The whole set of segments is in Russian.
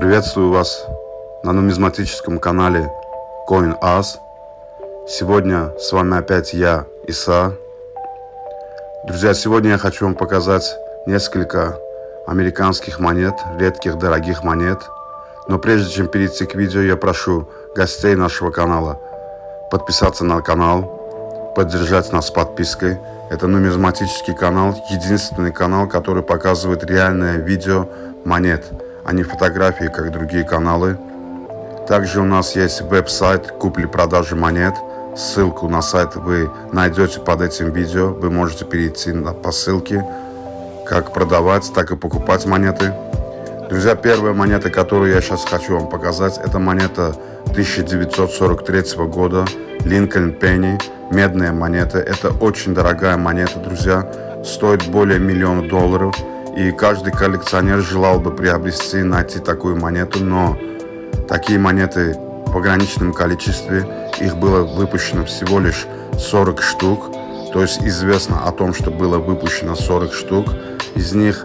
Приветствую вас на нумизматическом канале CoinAs. Сегодня с вами опять я, Иса. Друзья, сегодня я хочу вам показать несколько американских монет, редких дорогих монет. Но прежде чем перейти к видео, я прошу гостей нашего канала подписаться на канал, поддержать нас подпиской. Это нумизматический канал, единственный канал, который показывает реальное видео монет – а не фотографии, как другие каналы. Также у нас есть веб-сайт купли-продажи монет. Ссылку на сайт вы найдете под этим видео. Вы можете перейти по ссылке, как продавать, так и покупать монеты. Друзья, первая монета, которую я сейчас хочу вам показать, это монета 1943 года, Линкольн Пенни, медная монета. Это очень дорогая монета, друзья, стоит более миллиона долларов. И каждый коллекционер желал бы приобрести, найти такую монету, но такие монеты в ограниченном количестве, их было выпущено всего лишь 40 штук. То есть известно о том, что было выпущено 40 штук. Из них,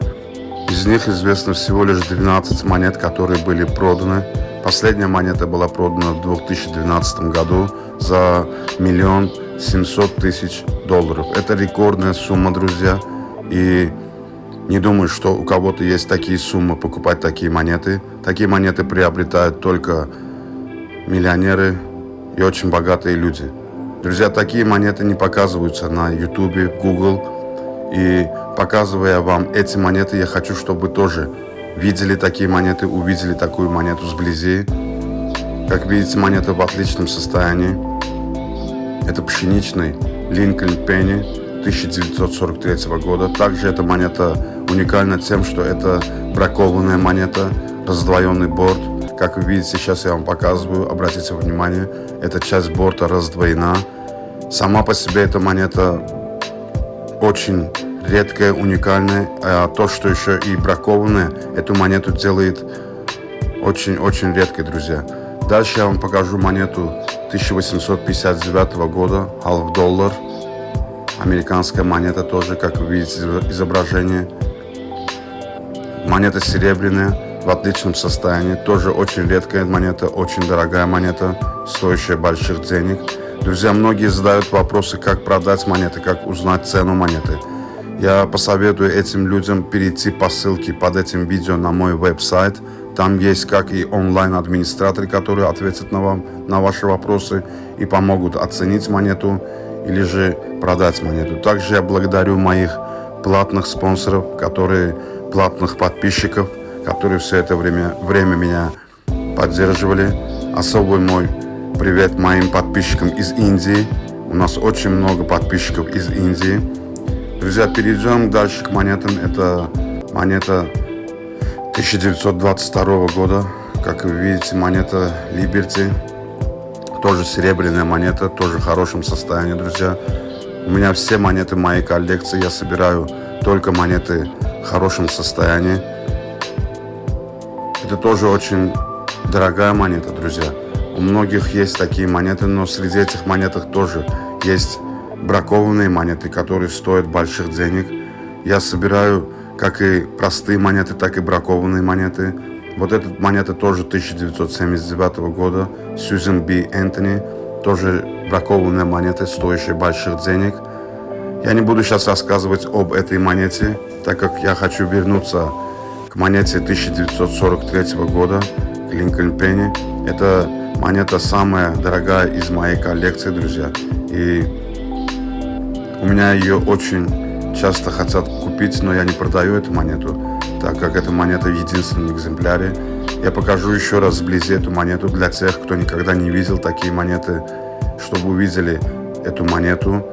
из них известно всего лишь 12 монет, которые были проданы. Последняя монета была продана в 2012 году за миллион семьсот тысяч долларов. Это рекордная сумма, друзья. И не думаю, что у кого-то есть такие суммы покупать такие монеты. Такие монеты приобретают только миллионеры и очень богатые люди. Друзья, такие монеты не показываются на YouTube, Google. И показывая вам эти монеты, я хочу, чтобы тоже видели такие монеты, увидели такую монету сблизи. Как видите, монета в отличном состоянии. Это пшеничный Линкольн Пенни 1943 года. Также эта монета уникальна тем, что это бракованная монета, раздвоенный борт. Как вы видите, сейчас я вам показываю, обратите внимание, эта часть борта раздвоена. Сама по себе эта монета очень редкая, уникальная. А то, что еще и бракованная, эту монету делает очень-очень редкой, друзья. Дальше я вам покажу монету 1859 года, half доллар. Американская монета тоже, как вы видите изображение. Монета серебряная, в отличном состоянии. Тоже очень редкая монета, очень дорогая монета, стоящая больших денег. Друзья, многие задают вопросы, как продать монеты, как узнать цену монеты. Я посоветую этим людям перейти по ссылке под этим видео на мой веб-сайт. Там есть как и онлайн-администраторы, которые ответят на, вам, на ваши вопросы и помогут оценить монету или же продать монету. Также я благодарю моих платных спонсоров, которые платных подписчиков, которые все это время, время меня поддерживали. Особый мой привет моим подписчикам из Индии. У нас очень много подписчиков из Индии. Друзья, перейдем дальше к монетам. Это монета 1922 года. Как вы видите, монета Liberty. Тоже серебряная монета, тоже в хорошем состоянии, друзья. У меня все монеты моей коллекции. Я собираю только монеты в хорошем состоянии. Это тоже очень дорогая монета, друзья. У многих есть такие монеты, но среди этих монеток тоже есть бракованные монеты, которые стоят больших денег. Я собираю как и простые монеты, так и бракованные монеты. Вот эта монета тоже 1979 года, Сьюзен Би Энтони, тоже бракованная монета, стоящая больших денег. Я не буду сейчас рассказывать об этой монете, так как я хочу вернуться к монете 1943 года, к Линкольн Пенни. Это монета самая дорогая из моей коллекции, друзья. И у меня ее очень часто хотят купить, но я не продаю эту монету так как эта монета в единственном экземпляре. Я покажу еще раз вблизи эту монету для тех, кто никогда не видел такие монеты, чтобы увидели эту монету.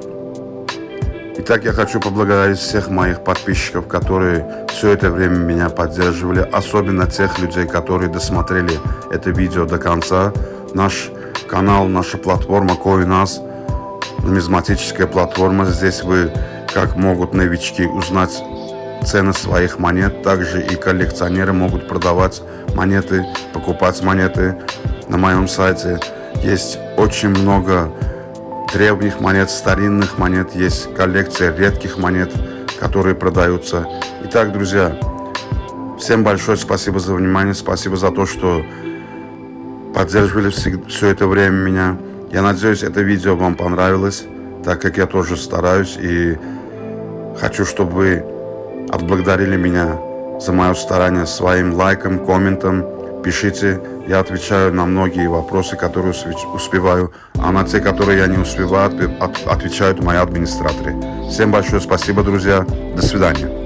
Итак, я хочу поблагодарить всех моих подписчиков, которые все это время меня поддерживали, особенно тех людей, которые досмотрели это видео до конца. Наш канал, наша платформа CoinUs, нумизматическая платформа. Здесь вы, как могут новички, узнать цены своих монет. Также и коллекционеры могут продавать монеты, покупать монеты на моем сайте. Есть очень много древних монет, старинных монет, есть коллекция редких монет, которые продаются. Итак, друзья, Всем большое спасибо за внимание, спасибо за то, что поддерживали все это время меня. Я надеюсь, это видео вам понравилось, так как я тоже стараюсь и хочу, чтобы отблагодарили меня за мое старание своим лайком, комментом. Пишите, я отвечаю на многие вопросы, которые успеваю, а на те, которые я не успеваю, отвечают мои администраторы. Всем большое спасибо, друзья. До свидания.